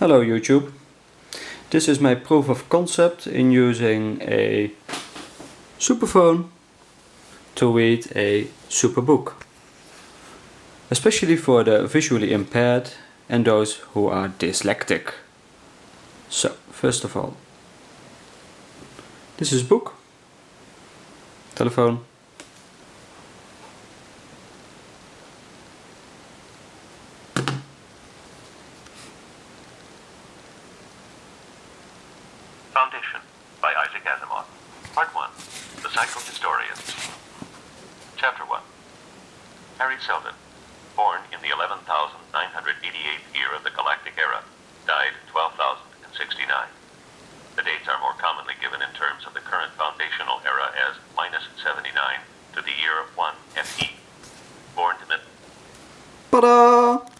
Hello YouTube. This is my proof of concept in using a superphone to read a superbook. Especially for the visually impaired and those who are dyslexic. So, first of all, this is book, telephone, Foundation by Isaac Asimov. Part 1 The Cycle Psychohistorians. Chapter 1 Hari Seldon, born in the 11,988th year of the Galactic Era, died 12,069. The dates are more commonly given in terms of the current foundational era as minus 79 to the year of 1 FE. Born to Tada!